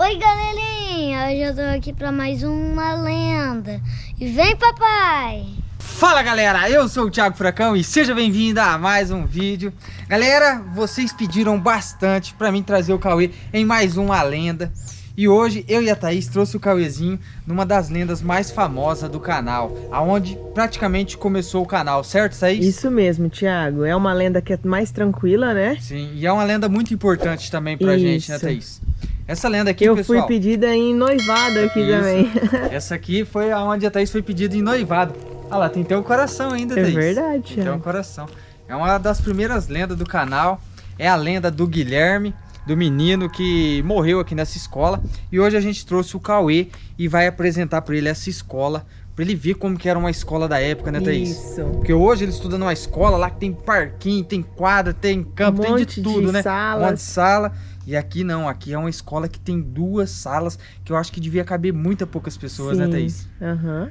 Oi, galerinha! Hoje eu tô aqui pra mais uma lenda. E vem, papai! Fala, galera! Eu sou o Thiago Furacão e seja bem-vindo a mais um vídeo. Galera, vocês pediram bastante pra mim trazer o Cauê em mais uma lenda. E hoje eu e a Thaís trouxe o Cauêzinho numa das lendas mais famosas do canal, aonde praticamente começou o canal, certo, Thaís? Isso mesmo, Thiago. É uma lenda que é mais tranquila, né? Sim, e é uma lenda muito importante também pra Isso. gente, né, Thaís? Essa lenda aqui, Eu pessoal... fui pedida em noivado aqui Isso. também. Essa aqui foi aonde a Thaís foi pedida em noivado. Ah lá, tem até um coração ainda, É Thaís. verdade, Tem até um coração. É uma das primeiras lendas do canal. É a lenda do Guilherme, do menino que morreu aqui nessa escola. E hoje a gente trouxe o Cauê e vai apresentar para ele essa escola. Pra ele ver como que era uma escola da época, né, Thaís? Isso. Porque hoje ele estuda numa escola lá que tem parquinho, tem quadra, tem campo, Um tem de monte de tudo, né? salas. Um monte de sala. E aqui não, aqui é uma escola que tem duas salas, que eu acho que devia caber muita poucas pessoas, né, Sim. Thaís? Aham.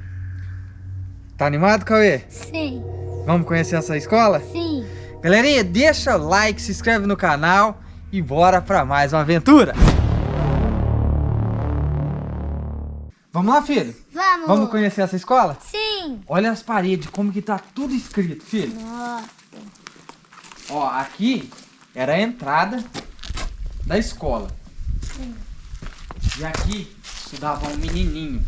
Tá animado, Cauê? Sim, Vamos conhecer essa escola? sim. Galerinha, deixa o like, se inscreve no canal e bora pra mais uma aventura. Vamos lá, filho? Vamos! Vamos conhecer essa escola? Sim! Olha as paredes, como que tá tudo escrito, filho. Nossa, Ó, aqui era a entrada da escola. E aqui estudava um menininho.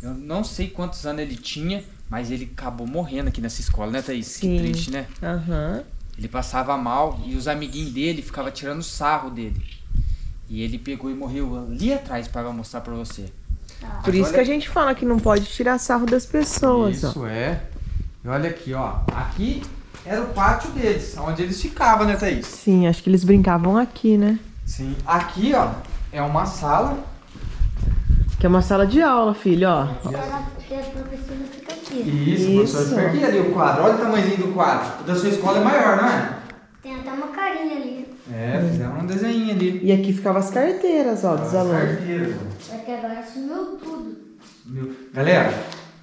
Eu não sei quantos anos ele tinha, mas ele acabou morrendo aqui nessa escola, né, Thaís? Sim. Que triste, né? Aham. Ele passava mal e os amiguinhos dele ficavam tirando sarro dele. E ele pegou e morreu ali atrás para mostrar pra você. Por isso que a gente fala que não pode tirar sarro das pessoas, ó. Isso é. E olha aqui, ó. Aqui era o pátio deles, onde eles ficavam, né, Thaís? Sim, acho que eles brincavam aqui, né? Sim. Aqui, ó, é uma sala. Que é uma sala de aula, filho, ó. porque a professora fica aqui. Isso, Isso. professor. Fica aqui ali o quadro. Olha o tamanhozinho do quadro. O da sua escola é maior, não é? Tem até uma carinha ali. É, fizeram um desenho ali. E aqui ficavam as carteiras, ó, dos alunos. Carteira. Só que agora sumiu tudo. Meu- Galera,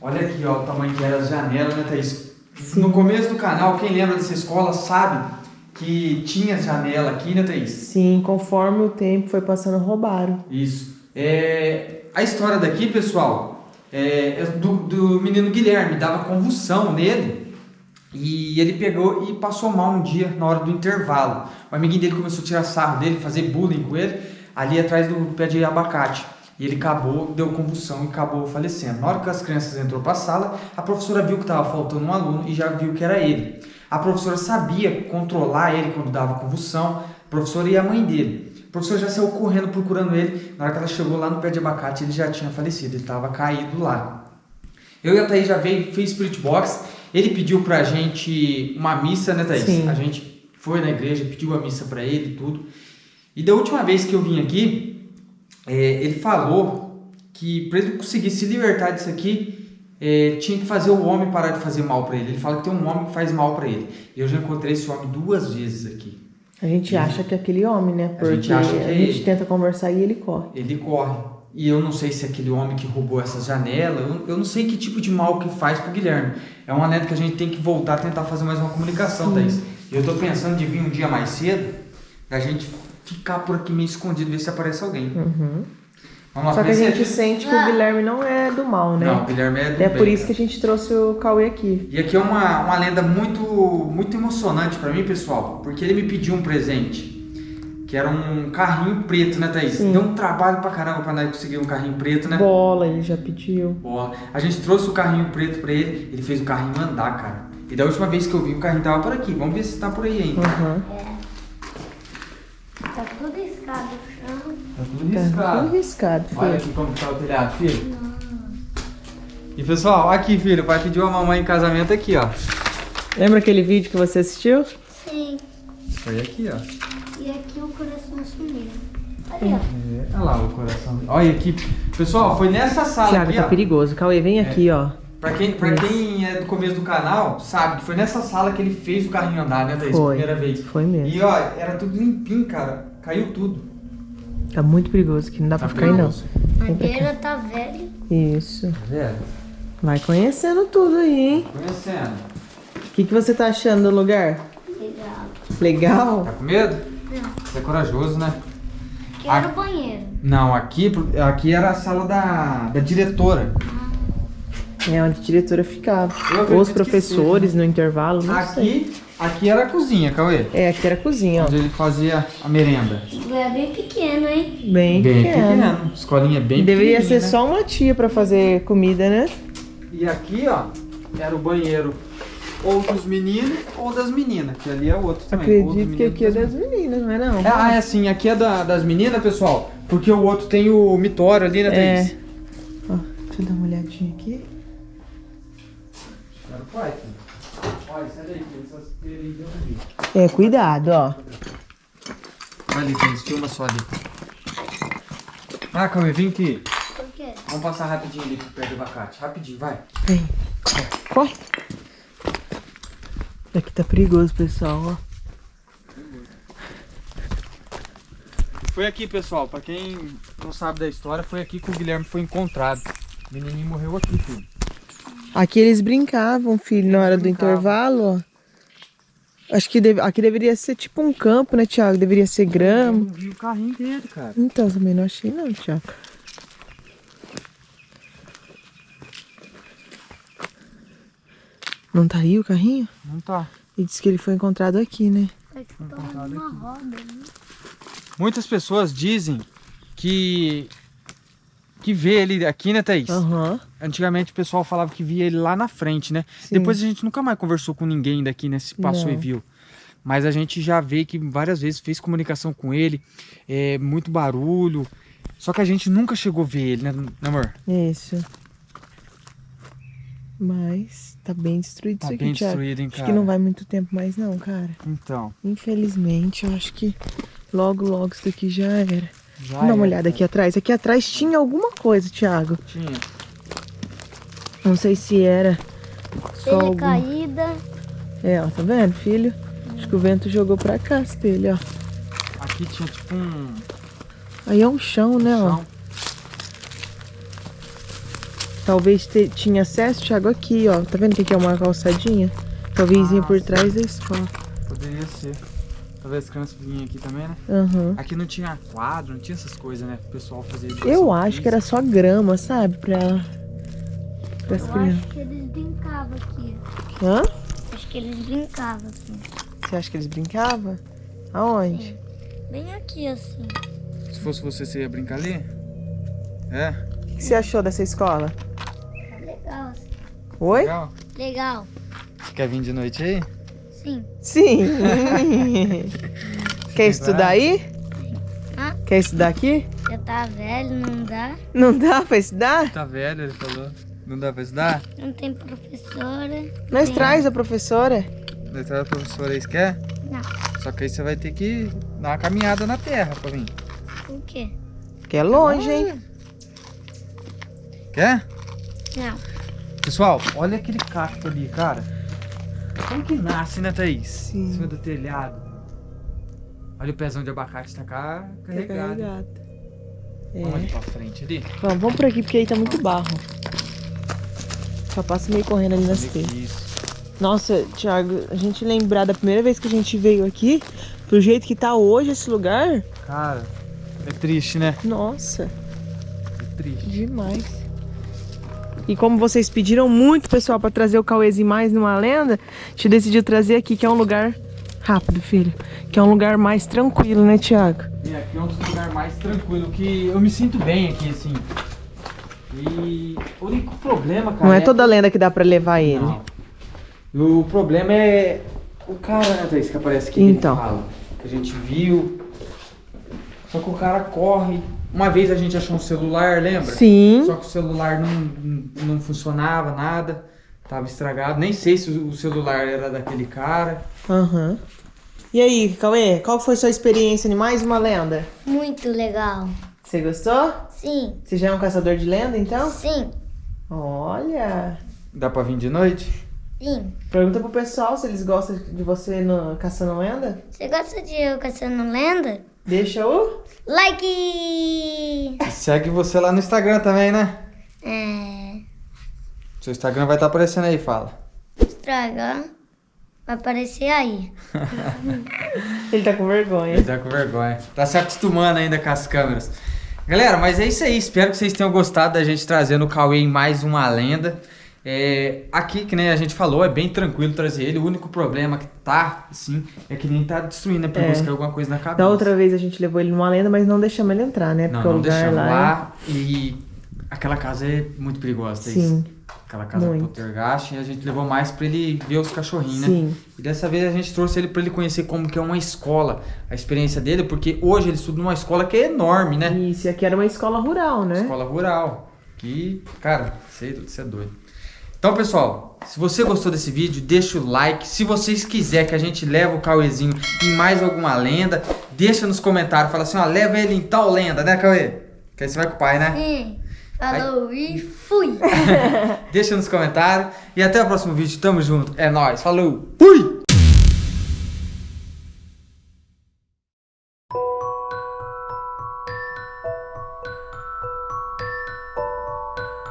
olha aqui ó, o tamanho que era as janelas, né, Thaís? No começo do canal, quem lembra dessa escola sabe que tinha janela aqui, né, Thaís? Sim, conforme o tempo foi passando, roubaram. Isso. É, a história daqui, pessoal, é, é do, do menino Guilherme, dava convulsão nele. E ele pegou e passou mal um dia na hora do intervalo. O amiguinho dele começou a tirar sarro dele, fazer bullying com ele, ali atrás do pé de abacate. E ele acabou, deu convulsão e acabou falecendo. Na hora que as crianças entrou para a sala, a professora viu que estava faltando um aluno e já viu que era ele. A professora sabia controlar ele quando dava convulsão, a professora e a mãe dele. A professora já saiu correndo procurando ele. Na hora que ela chegou lá no pé de abacate, ele já tinha falecido, ele estava caído lá. Eu e a Thaís já veio, fez Spirit Box. Ele pediu pra gente uma missa, né, Thaís? Sim. A gente foi na igreja, pediu a missa pra ele e tudo. E da última vez que eu vim aqui, é, ele falou que pra ele conseguir se libertar disso aqui, é, tinha que fazer o homem parar de fazer mal pra ele. Ele fala que tem um homem que faz mal pra ele. E eu já encontrei esse homem duas vezes aqui. A gente acha que é aquele homem, né? Porque gente acha que é a gente ele. tenta conversar e ele corre. Ele corre. E eu não sei se é aquele homem que roubou essas janelas, eu, eu não sei que tipo de mal que faz pro Guilherme. É uma neta que a gente tem que voltar a tentar fazer mais uma comunicação, Thaís. E eu tô pensando de vir um dia mais cedo, da gente ficar por aqui meio escondido, ver se aparece alguém. Uhum. Vamos lá, Só que a gente sente que o Guilherme não é do mal, né? Não, o Guilherme é do é bem. por isso que a gente trouxe o Cauê aqui. E aqui é uma, uma lenda muito, muito emocionante pra mim, pessoal, porque ele me pediu um presente, que era um carrinho preto, né, Thaís? Sim. Deu um trabalho pra caramba pra nós conseguir um carrinho preto, né? Bola, ele já pediu. Bola. A gente trouxe o carrinho preto pra ele, ele fez o carrinho andar, cara. E da última vez que eu vi, o carrinho tava por aqui. Vamos ver se tá por aí ainda. Uhum. Tá tudo escado no chão. Tá tudo Tá riscado. tudo riscado, Olha filho. aqui como tá o telhado, filho. E pessoal, aqui, filho, o pai pediu a mamãe em casamento aqui, ó. Lembra aquele vídeo que você assistiu? Sim. Foi aqui, ó. E aqui o coração sumiu. Ali, ó. É, olha lá o coração. Olha aqui. Pessoal, foi nessa sala Thiago, aqui, tá ó. perigoso. Cauê, vem aqui, ó. Pra quem, pra quem é do começo do canal, sabe que foi nessa sala que ele fez o carrinho andar, né, Thaís? Foi. Primeira vez. Foi mesmo. E ó, era tudo limpinho, cara. Caiu tudo. Tá muito perigoso aqui, não dá Tá pra ficar aí, não. madeira tá velha. Isso. Tá? Vai conhecendo tudo aí, hein? Conhecendo. O que, que você tá achando do lugar? Legal. Legal? Tá com medo? Não. Você é corajoso, né? Quero banheiro. Não, aqui, aqui era a sala da, da diretora. É onde a diretora ficava. Ou os professores no intervalo, não sei. Aqui, era a cozinha, Cauê. É, aqui era a cozinha, ó. Onde ele fazia a merenda. É bem pequeno, hein? Bem, Bem pequeno. pequeno. Escolinha bem Deveria ser né? só uma tia pra fazer comida, né? E aqui, ó, era o banheiro ou dos meninos ou das meninas, que ali é o outro também. Acredito que aqui é e das das meninas, não é não? É, ah, é assim, aqui é da- das meninas, pessoal, porque o outro tem o mitório ali, né, É. Thaís? Ó, deixa eu dar uma olhadinha aqui. Pai, filho. Olha, sai daí, É, cuidado, ó. Vai ali, Thaís, filma só ali. Ah, Cauê, vem aqui. Por quê? Vamos passar rapidinho ali perto do abacate. Rapidinho, vai. Vem. Corre. Aqui tá perigoso, pessoal, ó. Foi aqui, pessoal, pra quem não sabe da história, foi aqui que o Guilherme foi encontrado. O menininho morreu aqui, filho. Aqui eles brincavam, filho, na hora do brincavam. intervalo, ó. Acho que deve- aqui deveria ser tipo um campo, né, Thiago? Deveria ser Eu grama. não vi o carrinho dele, cara. Então, também não achei não, Thiago. Não tá aí o carrinho? Não tá. E disse que ele foi encontrado aqui, né? É que tá uma roda, né? Muitas pessoas dizem que que vê ele aqui, né, Thaís? Aham. Antigamente o pessoal falava que via ele lá na frente, né? Sim. Depois a gente nunca mais conversou com ninguém daqui, né? Se passou Não. e viu. Mas a gente já vê que várias vezes fez comunicação com ele, é, muito barulho. Só que a gente nunca chegou a ver ele, né, né, amor? Isso. Mas tá bem destruído Tá isso aqui, bem Thiago. destruído, hein, Acho cara? que não vai muito tempo mais não, cara. Então, Infelizmente, eu acho que logo, logo isso daqui já era. já Dá uma era, olhada aqui atrás. Aqui atrás tinha alguma coisa, Thiago. Tinha. Não sei se era só Telha algum... caída. É, ó, tá vendo, filho? Acho que o vento jogou pra cá as telhas, ó. Aqui tinha tipo um Aí é um chão, né, ó. chão. Talvez te- tinha acesso, Thiago, aqui, ó. Tá vendo que aqui é uma calçadinha? Talvez Ah, por sim. trás da escola. Poderia ser. Talvez as crianças vinham aqui também, né? Aham. Aqui não tinha quadro, não tinha essas coisas, né? O pessoal fazia Eu acho que era só grama, sabe? Pra, Eu crianças. acho que eles brincavam aqui. Hã? Acho que eles brincavam assim. Você acha que eles brincavam? Aonde? Bem aqui, assim. Se fosse você, você ia brincar ali? É? O que você achou dessa escola? Tá legal, assim. Oi? Legal? Legal. Você quer vir de noite aí? Sim. Sim. Quer estudar aí? Hã? Quer estudar aqui? Já tá velho, não dá. Não dá pra estudar? Tá velho, ele falou. Não dá pra estudar? Não tem professora. Nós Sim. traz a professora. Daí tá a professora aí, você quer? Não. Só que aí você vai ter que dar uma caminhada na terra pra mim. O quê? Que é longe, hein? Quer? Não. Pessoal, olha aquele cacto ali, cara. Como que nasce, né, Thaís? Sim. Em cima do telhado. Olha o pezão de abacate tá cá Tá carregado. carregado. Vamos ali É. pra frente ali. Vamos, vamos por aqui porque aí tá muito barro. Só passa meio correndo ali nas telhas. Nossa, Thiago, a gente lembrar da primeira vez que a gente veio aqui, pro jeito que tá hoje esse lugar, Cara, é triste, né? nossa, É triste. demais. E como vocês pediram muito, pessoal, pra trazer o Cauêzinho mais numa lenda, a gente decidiu trazer aqui, que é um lugar rápido, filho. Que é um lugar mais tranquilo, né, Thiago? E aqui é um dos lugares mais tranquilos, que eu me sinto bem aqui, assim. E o único problema, cara. Não é toda lenda que dá pra levar ele. Não. O problema é o cara, né, Thaís, que aparece aqui. que Então. fala, que a gente viu. Só que o cara corre. Uma vez a gente achou um celular, lembra? Sim. Só que o celular não, não, funcionava, nada. Tava estragado. Nem sei se o celular era daquele cara. Aham. E aí, Cauê, qual foi sua experiência em mais uma lenda? Muito legal. Você gostou? Sim. Você já é um caçador de lenda, então? Sim. Olha. Dá pra vir de noite? Sim. Pergunta pro pessoal se eles gostam de você no Caçando Lenda. Você gosta de eu caçando lenda? Deixa o. Like! Segue você lá no Instagram também, né? É. Seu Instagram vai estar aparecendo aí, fala. Estragar. Vai aparecer aí. Ele tá com vergonha. Ele tá com vergonha. Tá se acostumando ainda com as câmeras. Galera, mas é isso aí. Espero que vocês tenham gostado da gente trazendo o Cauê em mais uma lenda. É, aqui, que nem a gente falou, é bem tranquilo trazer ele. O único problema que tá, assim, é que nem tá destruindo, né? Pra É. buscar alguma coisa na cabeça. Da outra vez a gente levou ele numa lenda, mas não deixamos ele entrar, né? Não, Porque o não lugar deixamos lá. lá. E aquela casa é muito perigosa. É... Aquela casa muito. poltergeist. E a gente levou mais pra ele ver os cachorrinhos, né? sim. E dessa vez a gente trouxe ele pra ele conhecer como que é uma escola, a experiência dele, porque hoje ele estuda numa escola que é enorme, né? Isso, e aqui era uma escola rural, né? Escola rural. Que, cara, você é doido. Então, pessoal, se você gostou desse vídeo, deixa o like. Se vocês quiserem que a gente leve o Cauêzinho em mais alguma lenda, deixa nos comentários. Fala assim, ó, leva ele em tal lenda, né, Cauê? Que aí você vai com o pai, né? Sim. Falou e fui. Deixa nos comentários. E até o próximo vídeo. Tamo junto. É nóis. Falou. Fui!